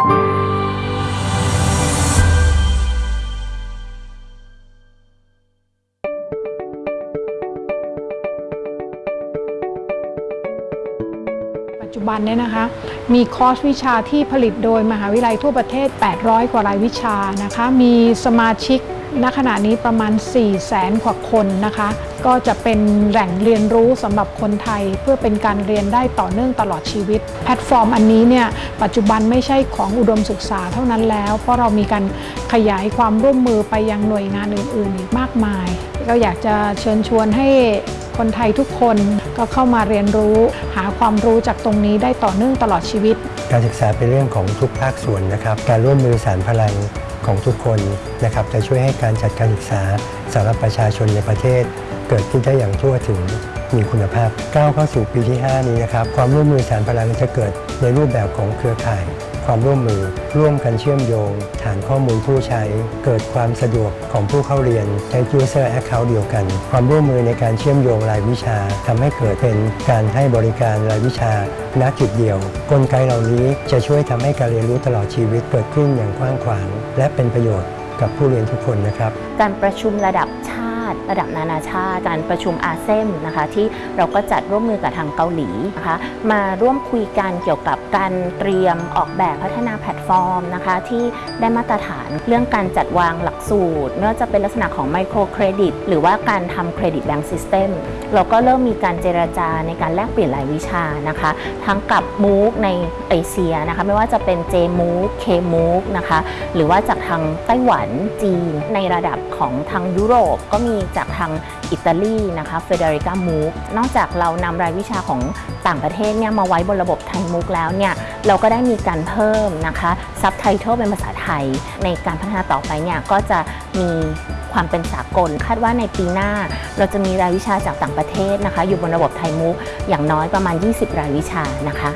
ปัจจุบันเนี่ยนะคะมีคอร์สวิชาที่ผลิตโดยมหาวิทยาลัยทั่วประเทศ 800 กว่ารายวิชานะคะ มีสมาชิก ณขณะนี้ประมาณ 4 0 0แสนกว่าคนนะคะ ก็จะเป็นแหล่งเรียนรู้สำหรับคนไทย เพื่อเป็นการเรียนได้ต่อเนื่องตลอดชีวิต แพลตฟอร์มอันนี้เนี่ยปัจจุบันไม่ใช่ของอุดมศึกษาเท่านั้นแล้ว เพราะเรามีการขยายความร่วมมือไปยังหน่วยงานอื่น ๆ อีกมากมาย ก็อยากจะเชิญชวนให้คนไทยทุกคนก็เข้ามาเรียนรู้หาความรู้จากตรงนี้ได้ต่อเนื่องตลอดชีวิต การศึกษาเป็นเรื่องของทุกภาคส่วนนะครับ การร่วมมือสารพลัง ของทุกคนนะครับจะช่วยให้การจัดการศึกษาสำหรับประชาชนในประเทศเกิดขึ้นได้อย่างทั่วถึง มีคุณภาพก้าวเข้าสู่ปีที่ 5 นี้นะครับความร่วมมือสารพลังจะเกิดในรูปแบบของเครือข่าย ความร่วมมือร่วมกันเชื่อมโยง ฐานข้อมูลผู้ใช้ เกิดความสะดวกของผู้เข้าเรียนใช้ user account เดียวกัน ความร่วมมือในการเชื่อมโยงรายวิชาทำให้เกิดเป็นการให้บริการรายวิชาณจุดเดียว กลไกเหล่านี้จะช่วยทำให้การเรียนรู้ตลอดชีวิตเกิดขึ้นอย่างกว้างขวาง และเป็นประโยชน์กับผู้เรียนทุกคนนะครับ การประชุมระดับชา ติ ระดับนานาชาติการประชุม ASEM นะคะที่เราก็จัดร่วมมือกับทางเกาหลีนะคะมาร่วมคุยกันเกี่ยวกับการเตรียมออกแบบพัฒนาแพลตฟอร์มนะคะที่ได้มาตรฐานเรื่องการจัดวางหลักสูตรไม่ว่าจะเป็นลักษณะของ micro credit หรือว่าการทำ credit bank system เราก็เริ่มมีการเจรจาในการแลกเปลี่ยนรายวิชานะคะทั้งกับ MOOC ในเอเชียนะคะไม่ว่าจะเป็น J m o o c K m o o c นะคะหรือว่าจากทางไต้หวันจีนในระดับของทางยุโรปก็มีจากทางอิตาลีนะคะ Federica MOOC นอกจากเรานำรายวิชาของต่างประเทศเนี่ยมาไว้บนระบบไทยมุกแล้วเนี่ยเราก็ได้มีการเพิ่มนะคะซับไตเติลเป็นภาษาไทย ในการพัฒนาต่อไปเนี่ยก็จะมีความเป็นสากล คาดว่าในปีหน้า เราจะมีรายวิชาจากต่างประเทศนะคะ อยู่บนระบบไทยมุกอย่างน้อยประมาณ 20 รายวิชานะคะ